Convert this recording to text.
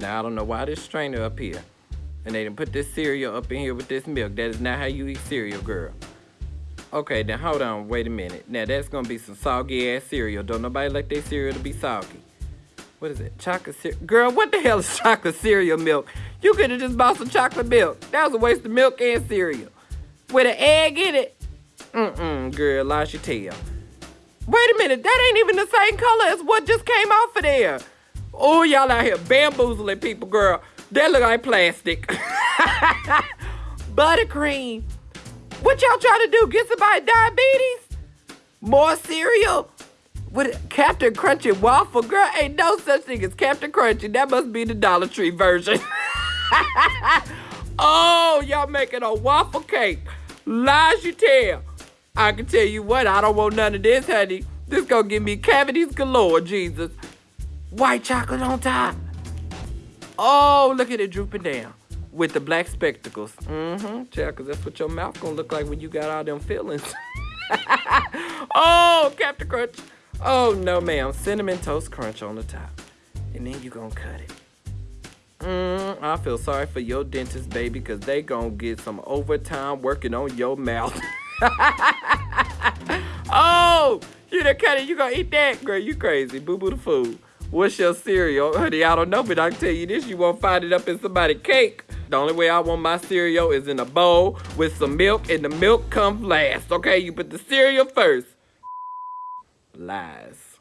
Now, I don't know why this strainer up here. And they didn't put this cereal up in here with this milk. That is not how you eat cereal, girl. Okay, then hold on, wait a minute. Now, that's gonna be some soggy ass cereal. Don't nobody like their cereal to be soggy. What is it? Chocolate cereal? Girl, what the hell is chocolate cereal milk? You could have just bought some chocolate milk. That was a waste of milk and cereal. With an egg in it. Mm-mm, girl, lie your tail. Wait a minute, that ain't even the same color as what just came off of there. Oh, y'all out here bamboozling people, girl. That look like plastic. Buttercream. What y'all trying to do? Get somebody diabetes? More cereal? With Captain Crunchy waffle? Girl, ain't no such thing as Captain Crunchy. That must be the Dollar Tree version. oh, y'all making a waffle cake. Lies you tell. I can tell you what, I don't want none of this, honey. This gonna give me cavities galore, Jesus. White chocolate on top. Oh, look at it drooping down with the black spectacles. Mm-hmm, child, because that's what your mouth gonna look like when you got all them fillings. oh, Captain Crunch. Oh, no, ma'am. Cinnamon Toast Crunch on the top. And then you gonna cut it. Mm, I feel sorry for your dentist, baby, because they gonna get some overtime working on your mouth. oh, you done cut it. You gonna eat that? Girl, you crazy. Boo-boo the food. What's your cereal? Honey, I don't know, but I can tell you this, you won't find it up in somebody's cake. The only way I want my cereal is in a bowl with some milk, and the milk comes last, okay? You put the cereal first. Lies.